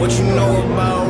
What you know about